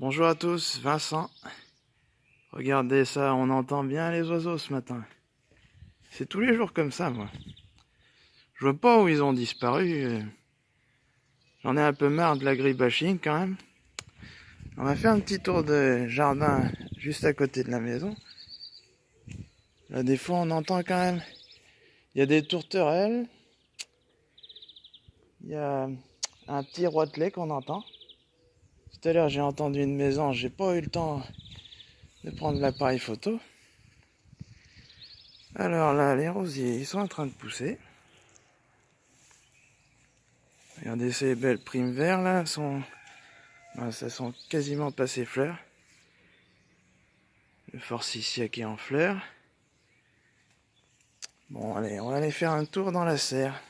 Bonjour à tous, Vincent. Regardez ça, on entend bien les oiseaux ce matin. C'est tous les jours comme ça, moi. Je vois pas où ils ont disparu. J'en ai un peu marre de l'agribashing quand même. On va faire un petit tour de jardin juste à côté de la maison. Là, des fois, on entend quand même. Il y a des tourterelles. Il y a un petit roitelet qu'on entend. Tout à l'heure, j'ai entendu une maison, j'ai pas eu le temps de prendre l'appareil photo. Alors là, les rosiers, ils sont en train de pousser. Regardez ces belles primes verts là, sont, ça sont quasiment passées fleurs. Le forsythia qui est en fleurs. Bon, allez, on va aller faire un tour dans la serre.